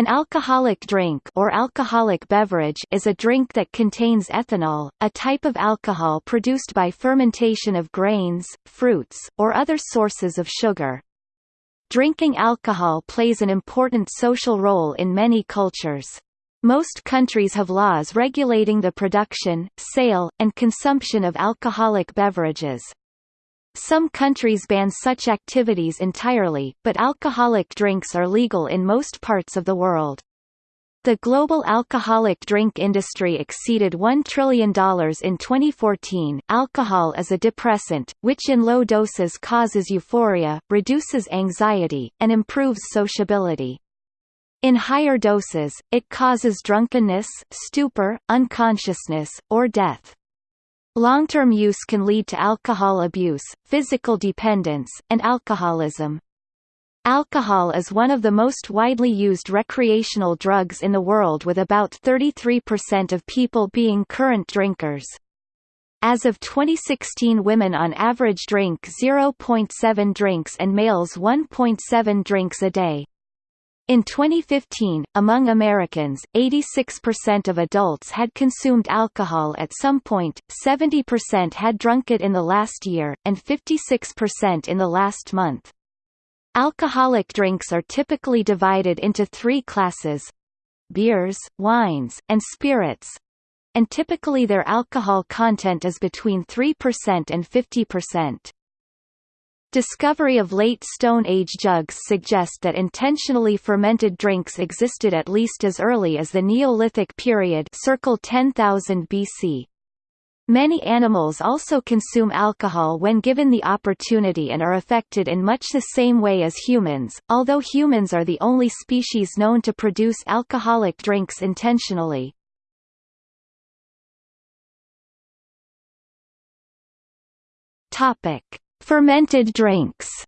An alcoholic drink or alcoholic beverage is a drink that contains ethanol, a type of alcohol produced by fermentation of grains, fruits, or other sources of sugar. Drinking alcohol plays an important social role in many cultures. Most countries have laws regulating the production, sale, and consumption of alcoholic beverages. Some countries ban such activities entirely, but alcoholic drinks are legal in most parts of the world. The global alcoholic drink industry exceeded $1 trillion in 2014. Alcohol is a depressant, which in low doses causes euphoria, reduces anxiety, and improves sociability. In higher doses, it causes drunkenness, stupor, unconsciousness, or death. Long-term use can lead to alcohol abuse, physical dependence, and alcoholism. Alcohol is one of the most widely used recreational drugs in the world with about 33% of people being current drinkers. As of 2016 women on average drink 0.7 drinks and males 1.7 drinks a day. In 2015, among Americans, 86% of adults had consumed alcohol at some point, 70% had drunk it in the last year, and 56% in the last month. Alcoholic drinks are typically divided into three classes beers, wines, and spirits and typically their alcohol content is between 3% and 50%. Discovery of late Stone Age jugs suggest that intentionally fermented drinks existed at least as early as the Neolithic period circa 10,000 BC. Many animals also consume alcohol when given the opportunity and are affected in much the same way as humans, although humans are the only species known to produce alcoholic drinks intentionally. Topic. Fermented drinks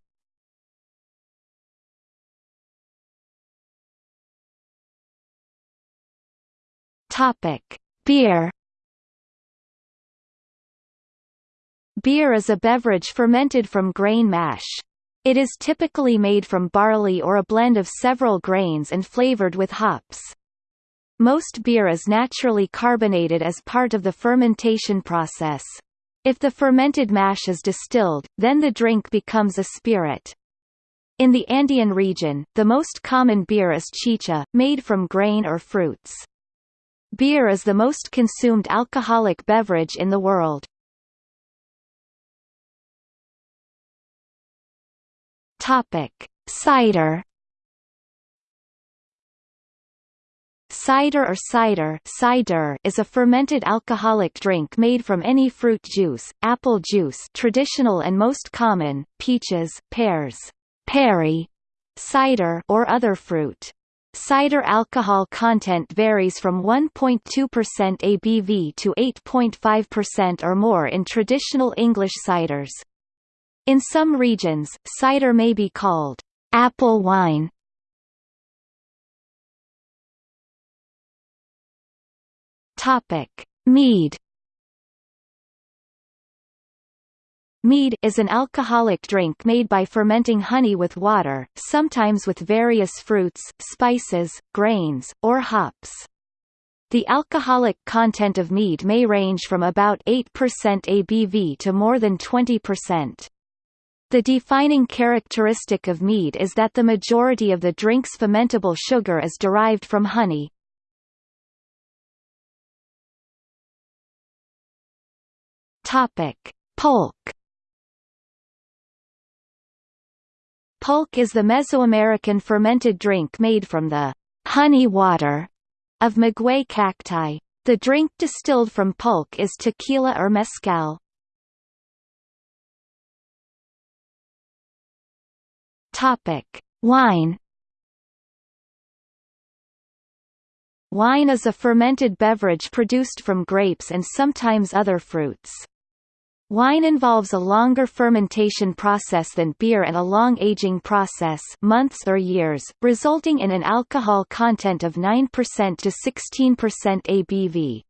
Topic: Beer. Beer is a beverage fermented from grain mash. It is typically made from barley or a blend of several grains and flavored with hops. Most beer is naturally carbonated as part of the fermentation process. If the fermented mash is distilled, then the drink becomes a spirit. In the Andean region, the most common beer is chicha, made from grain or fruits. Beer is the most consumed alcoholic beverage in the world. Topic: Cider Cider or cider, cider is a fermented alcoholic drink made from any fruit juice, apple juice traditional and most common, peaches, pears, perry, cider or other fruit. Cider alcohol content varies from 1.2% ABV to 8.5% or more in traditional English ciders. In some regions, cider may be called apple wine Topic: Mead. Mead is an alcoholic drink made by fermenting honey with water, sometimes with various fruits, spices, grains, or hops. The alcoholic content of mead may range from about 8% ABV to more than 20%. The defining characteristic of mead is that the majority of the drink's fermentable sugar is derived from honey, Topic: Polk. Pulque is the Mesoamerican fermented drink made from the honey water of maguey cacti. The drink distilled from pulque is tequila or mezcal. Topic: Wine. Wine is a fermented beverage produced from grapes and sometimes other fruits. Wine involves a longer fermentation process than beer and a long aging process months or years, resulting in an alcohol content of 9% to 16% ABV.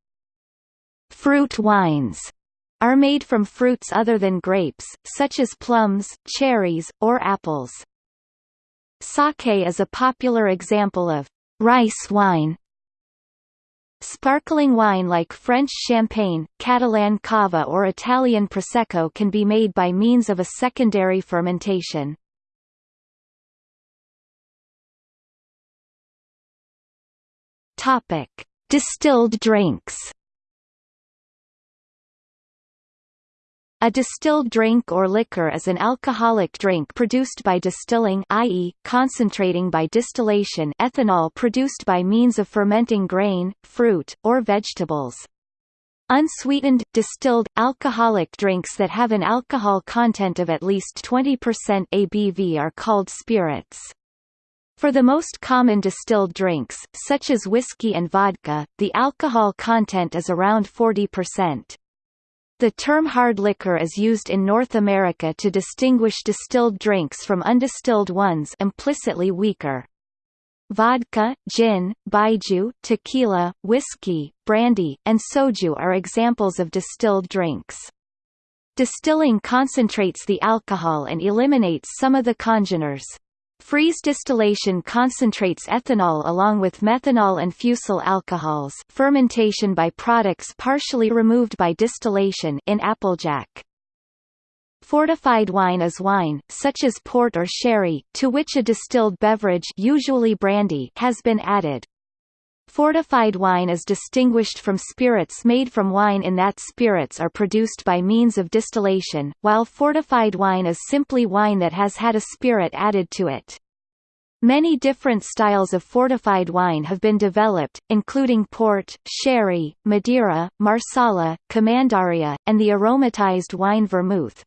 Fruit wines are made from fruits other than grapes, such as plums, cherries, or apples. Sake is a popular example of rice wine Sparkling wine like French champagne, Catalan cava or Italian prosecco can be made by means of a secondary fermentation. Topic: Distilled drinks. A distilled drink or liquor is an alcoholic drink produced by distilling i.e., concentrating by distillation ethanol produced by means of fermenting grain, fruit, or vegetables. Unsweetened, distilled, alcoholic drinks that have an alcohol content of at least 20% ABV are called spirits. For the most common distilled drinks, such as whiskey and vodka, the alcohol content is around 40%. The term hard liquor is used in North America to distinguish distilled drinks from undistilled ones implicitly weaker. Vodka, gin, baijiu, tequila, whiskey, brandy, and soju are examples of distilled drinks. Distilling concentrates the alcohol and eliminates some of the congeners. Freeze distillation concentrates ethanol along with methanol and fusel alcohols fermentation by products partially removed by distillation in Applejack. Fortified wine is wine, such as port or sherry, to which a distilled beverage usually brandy has been added. Fortified wine is distinguished from spirits made from wine in that spirits are produced by means of distillation, while fortified wine is simply wine that has had a spirit added to it. Many different styles of fortified wine have been developed, including port, sherry, Madeira, Marsala, Commandaria, and the aromatized wine vermouth.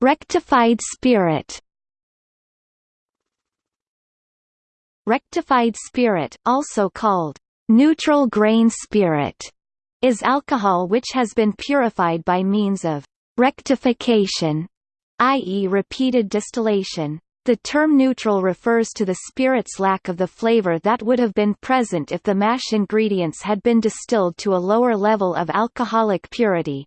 Rectified spirit. Rectified spirit, also called neutral grain spirit, is alcohol which has been purified by means of rectification, i.e. repeated distillation. The term neutral refers to the spirit's lack of the flavor that would have been present if the mash ingredients had been distilled to a lower level of alcoholic purity.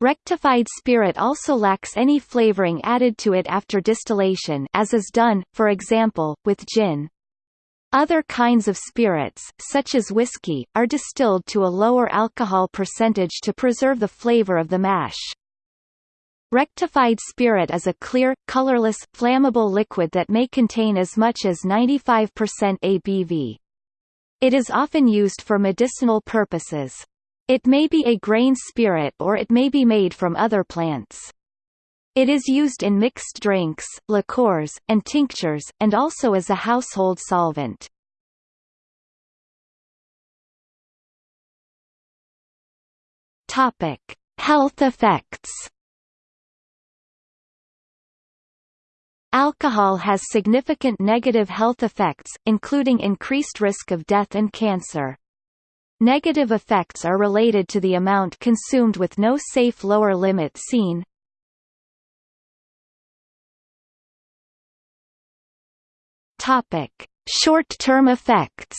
Rectified spirit also lacks any flavoring added to it after distillation as is done, for example, with gin. Other kinds of spirits, such as whiskey, are distilled to a lower alcohol percentage to preserve the flavor of the mash. Rectified spirit is a clear, colorless, flammable liquid that may contain as much as 95% ABV. It is often used for medicinal purposes. It may be a grain spirit or it may be made from other plants. It is used in mixed drinks, liqueurs, and tinctures, and also as a household solvent. Topic: Health effects. Alcohol has significant negative health effects, including increased risk of death and cancer. Negative effects are related to the amount consumed with no safe lower limit seen, Topic: Short-term effects.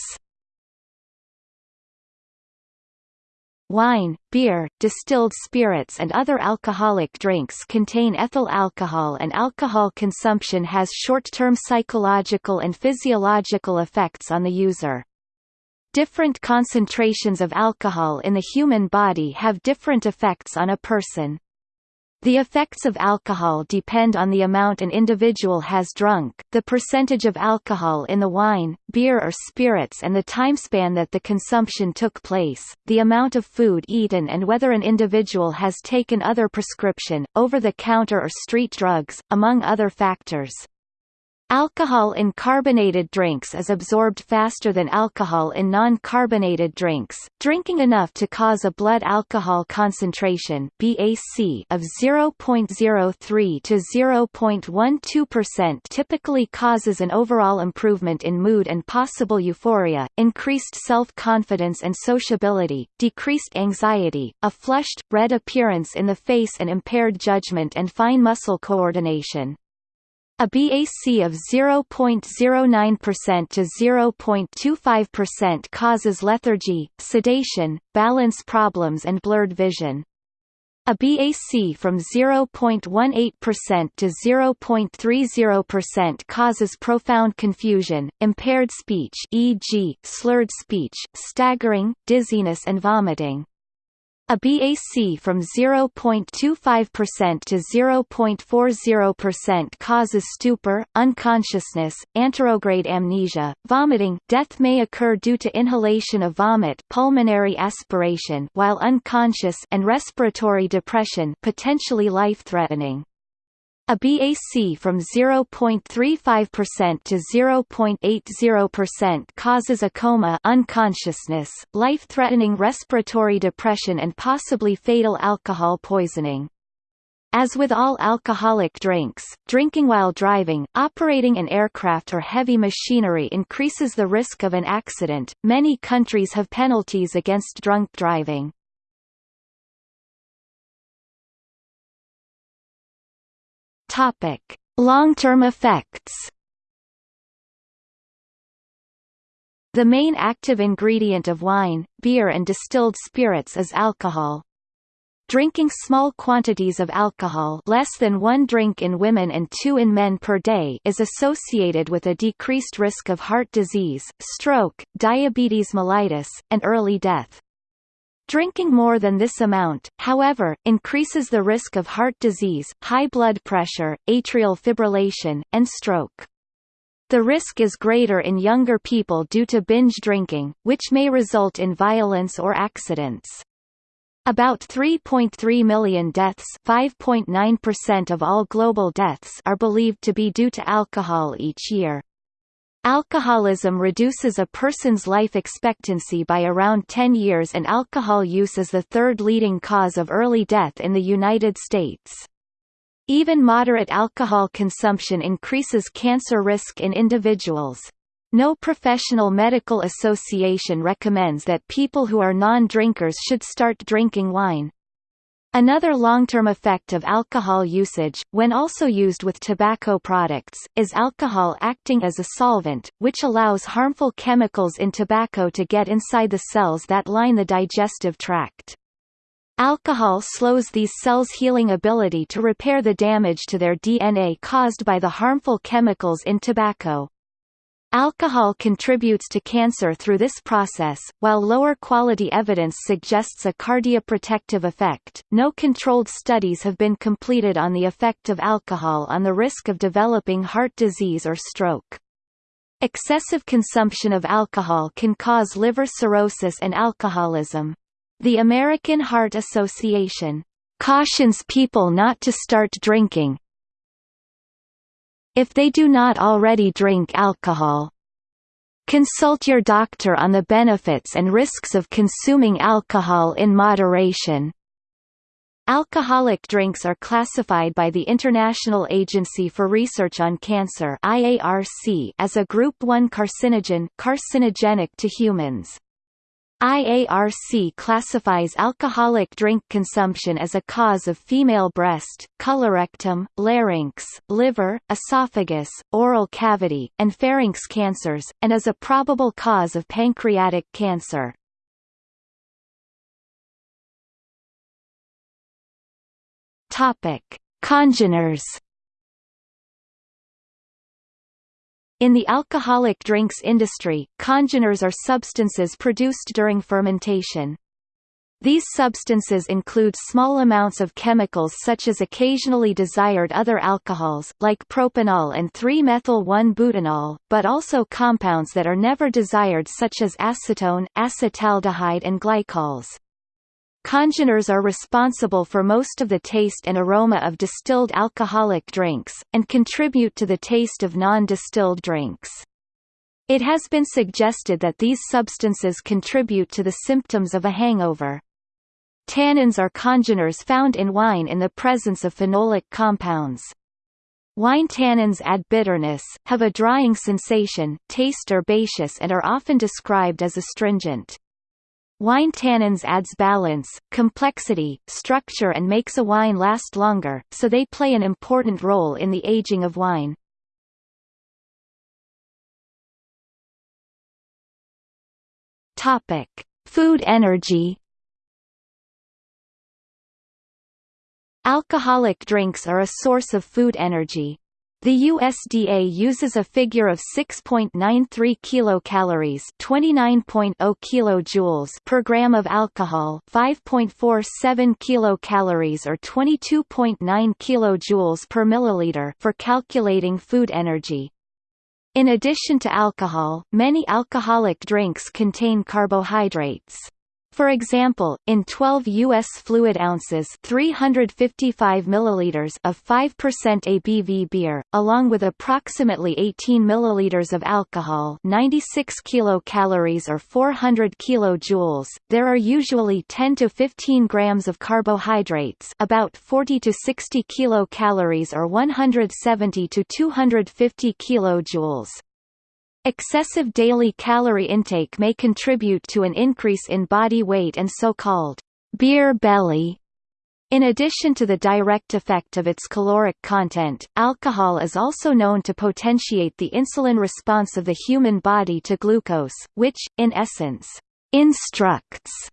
Wine, beer, distilled spirits and other alcoholic drinks contain ethyl alcohol and alcohol consumption has short-term psychological and physiological effects on the user. Different concentrations of alcohol in the human body have different effects on a person. The effects of alcohol depend on the amount an individual has drunk, the percentage of alcohol in the wine, beer or spirits and the timespan that the consumption took place, the amount of food eaten and whether an individual has taken other prescription, over-the-counter or street drugs, among other factors. Alcohol in carbonated drinks is absorbed faster than alcohol in non-carbonated drinks. Drinking enough to cause a blood alcohol concentration (BAC) of 0.03 to 0.12% typically causes an overall improvement in mood and possible euphoria, increased self-confidence and sociability, decreased anxiety, a flushed, red appearance in the face and impaired judgment and fine muscle coordination. A BAC of 0.09% to 0.25% causes lethargy, sedation, balance problems and blurred vision. A BAC from 0.18% to 0.30% causes profound confusion, impaired speech e.g., slurred speech, staggering, dizziness and vomiting. A BAC from 0.25% to 0.40% causes stupor, unconsciousness, anterograde amnesia, vomiting death may occur due to inhalation of vomit pulmonary aspiration while unconscious and respiratory depression potentially life-threatening. A BAC from 0.35% to 0.80% causes a coma unconsciousness, life-threatening respiratory depression and possibly fatal alcohol poisoning. As with all alcoholic drinks, drinking while driving, operating an aircraft or heavy machinery increases the risk of an accident. Many countries have penalties against drunk driving. Long-term effects. The main active ingredient of wine, beer and distilled spirits is alcohol. Drinking small quantities of alcohol less than one drink in women and two in men per day is associated with a decreased risk of heart disease, stroke, diabetes mellitus, and early death. Drinking more than this amount, however, increases the risk of heart disease, high blood pressure, atrial fibrillation, and stroke. The risk is greater in younger people due to binge drinking, which may result in violence or accidents. About 3.3 million deaths 5.9% of all global deaths are believed to be due to alcohol each year. Alcoholism reduces a person's life expectancy by around 10 years and alcohol use is the third leading cause of early death in the United States. Even moderate alcohol consumption increases cancer risk in individuals. No professional medical association recommends that people who are non-drinkers should start drinking wine. Another long-term effect of alcohol usage, when also used with tobacco products, is alcohol acting as a solvent, which allows harmful chemicals in tobacco to get inside the cells that line the digestive tract. Alcohol slows these cells' healing ability to repair the damage to their DNA caused by the harmful chemicals in tobacco. Alcohol contributes to cancer through this process, while lower quality evidence suggests a cardioprotective effect. No controlled studies have been completed on the effect of alcohol on the risk of developing heart disease or stroke. Excessive consumption of alcohol can cause liver cirrhosis and alcoholism. The American Heart Association cautions people not to start drinking, if they do not already drink alcohol. Consult your doctor on the benefits and risks of consuming alcohol in moderation. Alcoholic drinks are classified by the International Agency for Research on Cancer IARC as a Group 1 carcinogen carcinogenic to humans. IARC classifies alcoholic drink consumption as a cause of female breast, colorectum, larynx, liver, esophagus, oral cavity, and pharynx cancers, and as a probable cause of pancreatic cancer. Congeners In the alcoholic drinks industry, congeners are substances produced during fermentation. These substances include small amounts of chemicals such as occasionally desired other alcohols, like propanol and 3-methyl-1-butanol, but also compounds that are never desired such as acetone, acetaldehyde and glycols. Congeners are responsible for most of the taste and aroma of distilled alcoholic drinks, and contribute to the taste of non-distilled drinks. It has been suggested that these substances contribute to the symptoms of a hangover. Tannins are congeners found in wine in the presence of phenolic compounds. Wine tannins add bitterness, have a drying sensation, taste herbaceous and are often described as astringent. Wine tannins adds balance, complexity, structure and makes a wine last longer, so they play an important role in the aging of wine. Topic: Food energy. Alcoholic drinks are a source of food energy. The USDA uses a figure of 6.93 kilocalories, 29.0 kilojoules per gram of alcohol, 5.47 kilocalories or 22.9 kilojoules per milliliter for calculating food energy. In addition to alcohol, many alcoholic drinks contain carbohydrates. For example, in 12 U.S. fluid ounces 355 milliliters of 5% ABV beer, along with approximately 18 milliliters of alcohol 96 kilocalories or 400 kilojoules, there are usually 10 to 15 grams of carbohydrates about 40 to 60 kilocalories or 170 to 250 kilojoules. Excessive daily calorie intake may contribute to an increase in body weight and so-called beer belly. In addition to the direct effect of its caloric content, alcohol is also known to potentiate the insulin response of the human body to glucose, which, in essence, instructs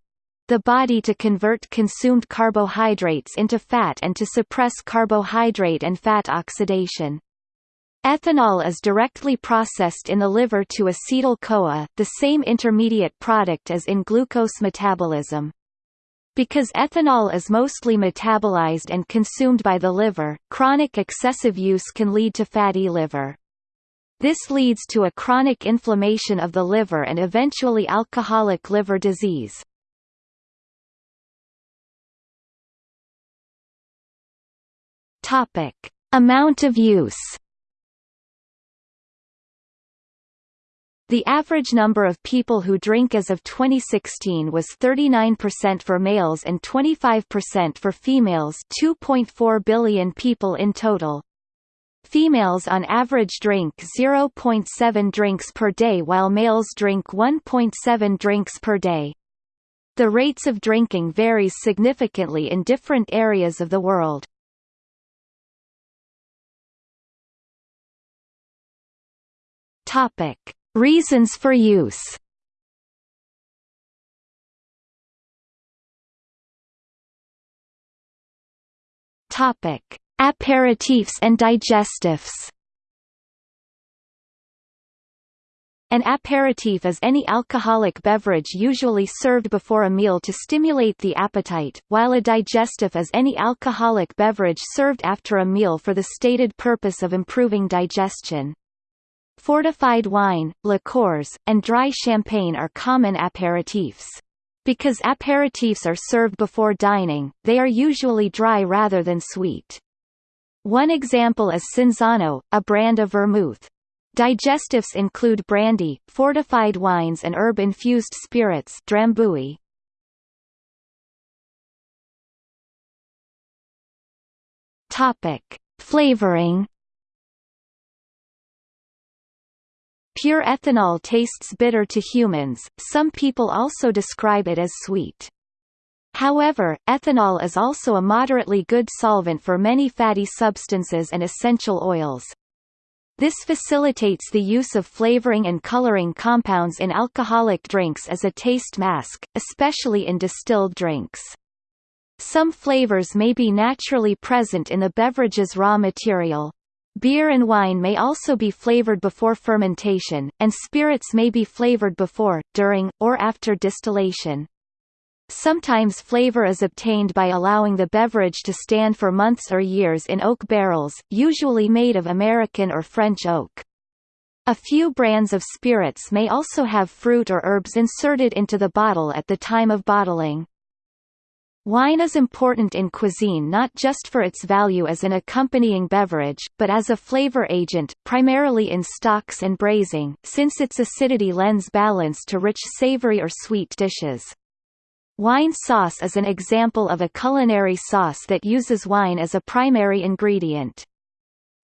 the body to convert consumed carbohydrates into fat and to suppress carbohydrate and fat oxidation. Ethanol is directly processed in the liver to acetyl-CoA, the same intermediate product as in glucose metabolism. Because ethanol is mostly metabolized and consumed by the liver, chronic excessive use can lead to fatty liver. This leads to a chronic inflammation of the liver and eventually alcoholic liver disease. Amount of use. The average number of people who drink as of 2016 was 39% for males and 25% for females 2.4 billion people in total. Females on average drink 0.7 drinks per day while males drink 1.7 drinks per day. The rates of drinking varies significantly in different areas of the world. Topic Reasons for use Topic: Aperitifs and digestifs. An aperitif is any alcoholic beverage usually served before a meal to stimulate the appetite, while a digestif is any alcoholic beverage served after a meal for the stated purpose of improving digestion. Fortified wine, liqueurs, and dry champagne are common aperitifs. Because aperitifs are served before dining, they are usually dry rather than sweet. One example is Cinzano, a brand of vermouth. Digestifs include brandy, fortified wines and herb-infused spirits Drambuie. Topic: Flavoring Pure ethanol tastes bitter to humans, some people also describe it as sweet. However, ethanol is also a moderately good solvent for many fatty substances and essential oils. This facilitates the use of flavoring and coloring compounds in alcoholic drinks as a taste mask, especially in distilled drinks. Some flavors may be naturally present in the beverage's raw material. Beer and wine may also be flavored before fermentation, and spirits may be flavored before, during, or after distillation. Sometimes flavor is obtained by allowing the beverage to stand for months or years in oak barrels, usually made of American or French oak. A few brands of spirits may also have fruit or herbs inserted into the bottle at the time of bottling. Wine is important in cuisine not just for its value as an accompanying beverage, but as a flavor agent, primarily in stocks and braising, since its acidity lends balance to rich savory or sweet dishes. Wine sauce is an example of a culinary sauce that uses wine as a primary ingredient.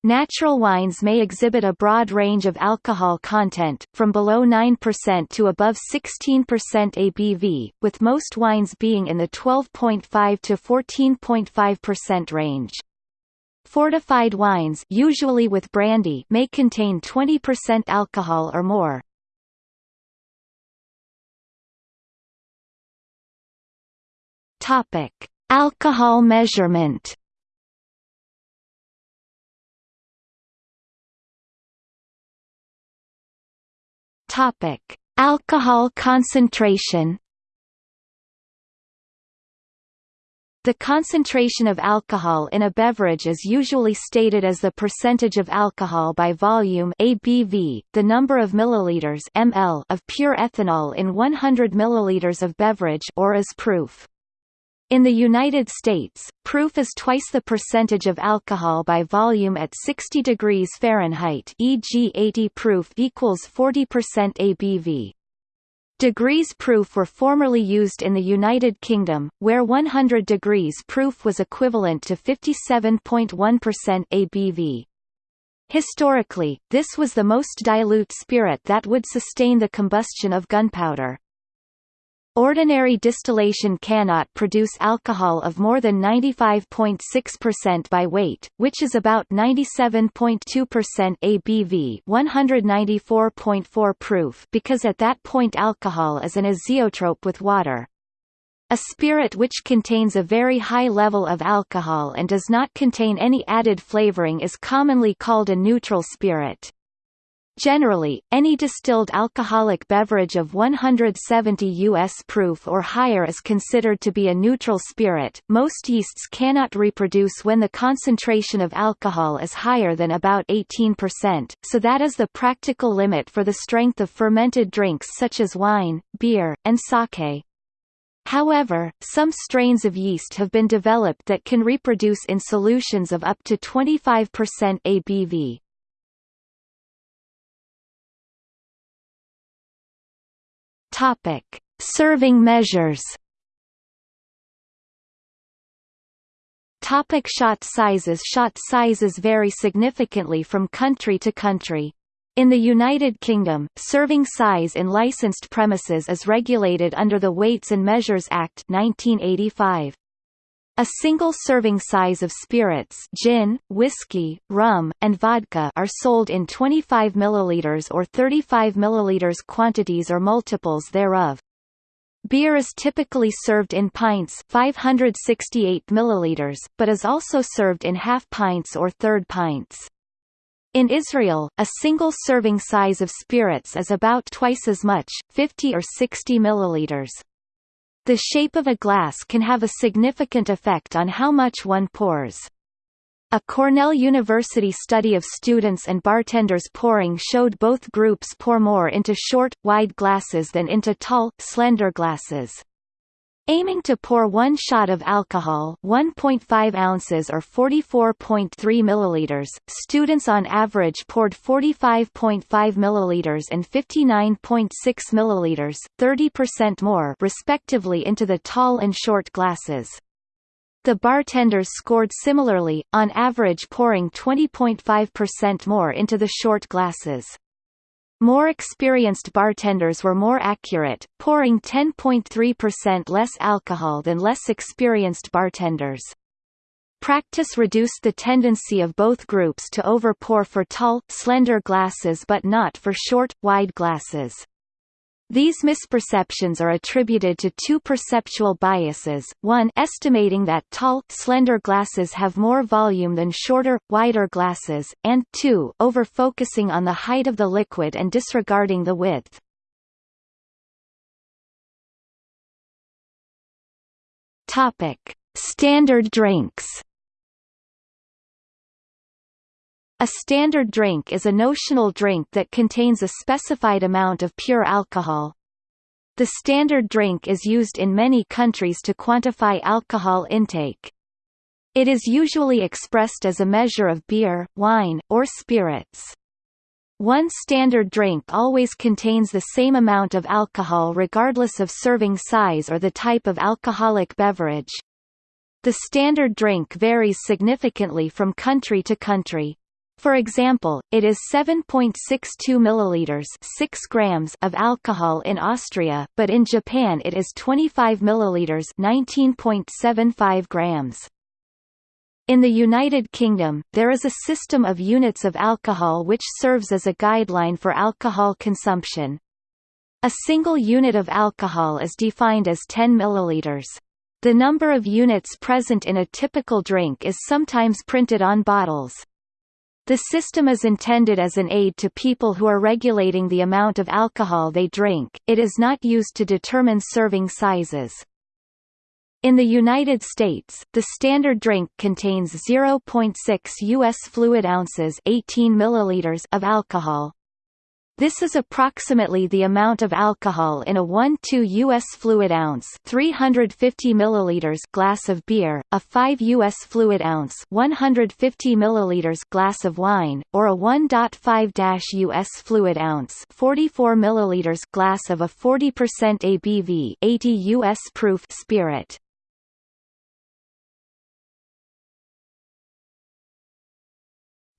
Natural wines may exhibit a broad range of alcohol content, from below 9% to above 16% ABV, with most wines being in the 12.5 to 14.5% range. Fortified wines usually with brandy may contain 20% alcohol or more. Alcohol measurement Topic: Alcohol concentration. The concentration of alcohol in a beverage is usually stated as the percentage of alcohol by volume ABV, the number of milliliters ml of pure ethanol in 100 milliliters of beverage or as proof. In the United States, proof is twice the percentage of alcohol by volume at 60 degrees Fahrenheit e.g. 80 proof equals 40% ABV. Degrees proof were formerly used in the United Kingdom, where 100 degrees proof was equivalent to 57.1% ABV. Historically, this was the most dilute spirit that would sustain the combustion of gunpowder. Ordinary distillation cannot produce alcohol of more than 95.6% by weight, which is about 97.2% ABV 194.4 proof because at that point alcohol is an azeotrope with water. A spirit which contains a very high level of alcohol and does not contain any added flavoring is commonly called a neutral spirit. Generally, any distilled alcoholic beverage of 170 US proof or higher is considered to be a neutral spirit. Most yeasts cannot reproduce when the concentration of alcohol is higher than about 18%, so that is the practical limit for the strength of fermented drinks such as wine, beer, and sake. However, some strains of yeast have been developed that can reproduce in solutions of up to 25% ABV. Topic: Serving measures. Topic shot sizes Shot sizes vary significantly from country to country. In the United Kingdom, serving size in licensed premises is regulated under the Weights and Measures Act 1985. A single serving size of spirits gin, whiskey, rum, and vodka are sold in 25 ml or 35 ml quantities or multiples thereof. Beer is typically served in pints 568 milliliters, but is also served in half pints or third pints. In Israel, a single serving size of spirits is about twice as much, 50 or 60 milliliters. The shape of a glass can have a significant effect on how much one pours. A Cornell University study of students and bartenders pouring showed both groups pour more into short, wide glasses than into tall, slender glasses. Aiming to pour one shot of alcohol 1.5 ounces or 44.3 milliliters, students on average poured 45.5 milliliters and 59.6 milliliters 30% more respectively into the tall and short glasses. The bartenders scored similarly, on average pouring 20.5% more into the short glasses. More experienced bartenders were more accurate, pouring 10.3% less alcohol than less experienced bartenders. Practice reduced the tendency of both groups to overpour for tall, slender glasses but not for short, wide glasses. These misperceptions are attributed to two perceptual biases, one estimating that tall, slender glasses have more volume than shorter, wider glasses, and two over-focusing on the height of the liquid and disregarding the width. Standard drinks A standard drink is a notional drink that contains a specified amount of pure alcohol. The standard drink is used in many countries to quantify alcohol intake. It is usually expressed as a measure of beer, wine, or spirits. One standard drink always contains the same amount of alcohol regardless of serving size or the type of alcoholic beverage. The standard drink varies significantly from country to country. For example, it is 7.62 milliliters 6 grams of alcohol in Austria, but in Japan it is 25 milliliters 19.75 grams. In the United Kingdom, there is a system of units of alcohol which serves as a guideline for alcohol consumption. A single unit of alcohol is defined as 10 milliliters. The number of units present in a typical drink is sometimes printed on bottles. The system is intended as an aid to people who are regulating the amount of alcohol they drink, it is not used to determine serving sizes. In the United States, the standard drink contains 0.6 U.S. fluid ounces 18 milliliters of alcohol, this is approximately the amount of alcohol in a 1-2 U.S. fluid ounce 350 milliliters glass of beer, a 5 U.S. fluid ounce 150 milliliters glass of wine, or a 1.5 U.S. fluid ounce 44 milliliters glass of a 40% ABV 80 U.S. proof spirit.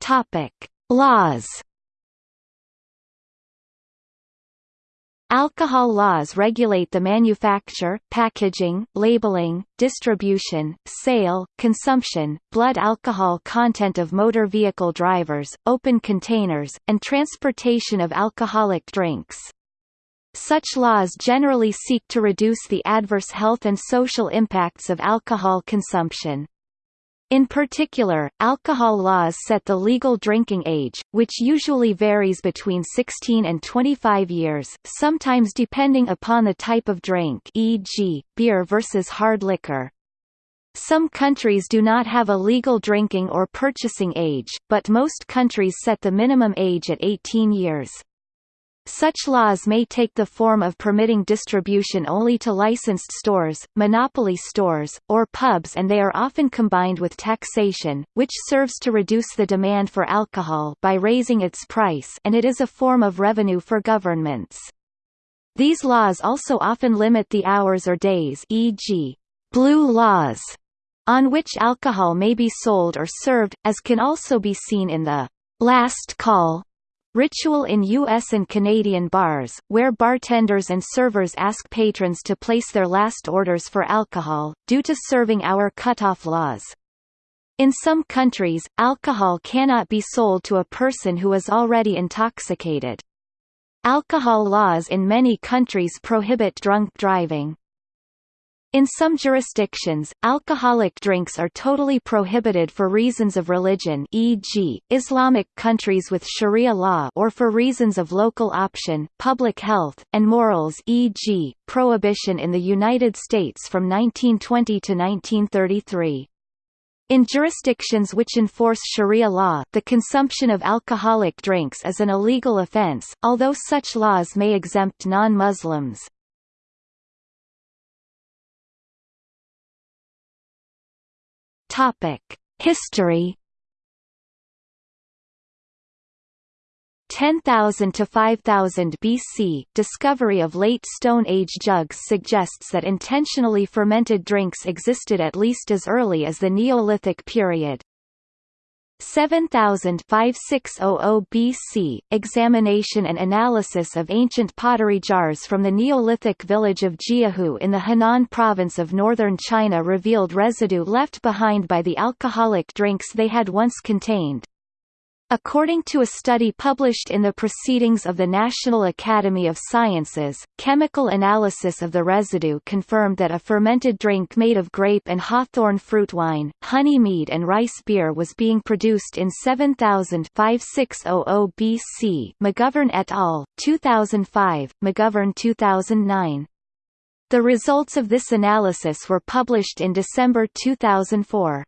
Topic: Laws Alcohol laws regulate the manufacture, packaging, labeling, distribution, sale, consumption, blood alcohol content of motor vehicle drivers, open containers, and transportation of alcoholic drinks. Such laws generally seek to reduce the adverse health and social impacts of alcohol consumption. In particular, alcohol laws set the legal drinking age, which usually varies between 16 and 25 years, sometimes depending upon the type of drink e.g., beer versus hard liquor. Some countries do not have a legal drinking or purchasing age, but most countries set the minimum age at 18 years. Such laws may take the form of permitting distribution only to licensed stores, monopoly stores, or pubs and they are often combined with taxation, which serves to reduce the demand for alcohol by raising its price and it is a form of revenue for governments. These laws also often limit the hours or days e.g., blue laws, on which alcohol may be sold or served, as can also be seen in the last call Ritual in U.S. and Canadian bars, where bartenders and servers ask patrons to place their last orders for alcohol, due to serving hour cutoff laws. In some countries, alcohol cannot be sold to a person who is already intoxicated. Alcohol laws in many countries prohibit drunk driving. In some jurisdictions, alcoholic drinks are totally prohibited for reasons of religion e.g., Islamic countries with Sharia law or for reasons of local option, public health, and morals e.g., prohibition in the United States from 1920 to 1933. In jurisdictions which enforce Sharia law the consumption of alcoholic drinks is an illegal offense, although such laws may exempt non-Muslims. History 10,000 to 5000 BC, discovery of late Stone Age jugs suggests that intentionally fermented drinks existed at least as early as the Neolithic period. 7000-5600 BC, examination and analysis of ancient pottery jars from the Neolithic village of Jiahu in the Henan province of northern China revealed residue left behind by the alcoholic drinks they had once contained. According to a study published in the Proceedings of the National Academy of Sciences, chemical analysis of the residue confirmed that a fermented drink made of grape and hawthorn fruit wine, honey mead and rice beer was being produced in 7000 5600 BC McGovern et al., 2005, McGovern 2009. The results of this analysis were published in December 2004.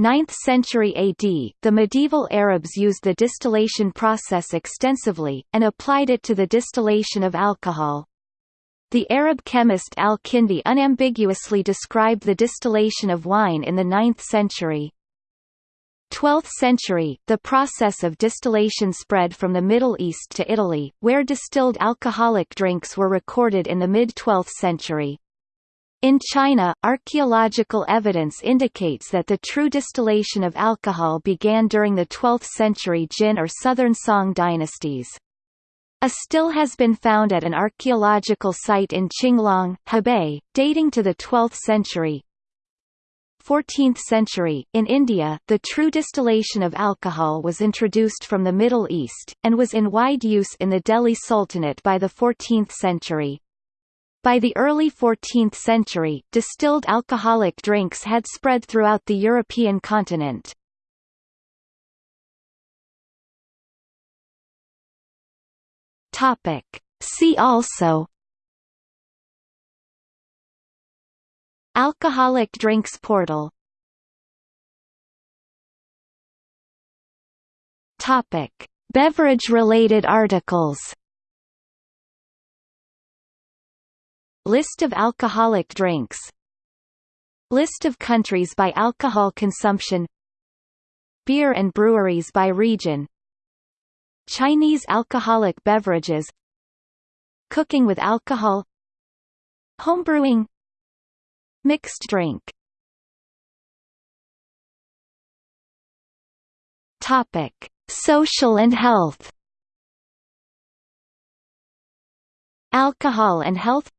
9th century AD, the medieval Arabs used the distillation process extensively, and applied it to the distillation of alcohol. The Arab chemist al-Kindi unambiguously described the distillation of wine in the 9th century. 12th century, the process of distillation spread from the Middle East to Italy, where distilled alcoholic drinks were recorded in the mid-12th century. In China, archaeological evidence indicates that the true distillation of alcohol began during the 12th century Jin or Southern Song dynasties. A still has been found at an archaeological site in Qinglong, Hebei, dating to the 12th century. 14th century, in India, the true distillation of alcohol was introduced from the Middle East, and was in wide use in the Delhi Sultanate by the 14th century. By the early 14th century, distilled alcoholic drinks had spread throughout the European continent. Topic. See also Alcoholic drinks portal Topic. Beverage-related articles List of alcoholic drinks. List of countries by alcohol consumption. Beer and breweries by region. Chinese alcoholic beverages. Cooking with alcohol. Homebrewing Mixed drink. Topic: Social and health. Alcohol and health.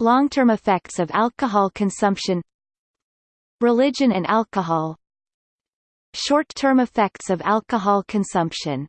Long-term effects of alcohol consumption. Religion and alcohol. Short-term effects of alcohol consumption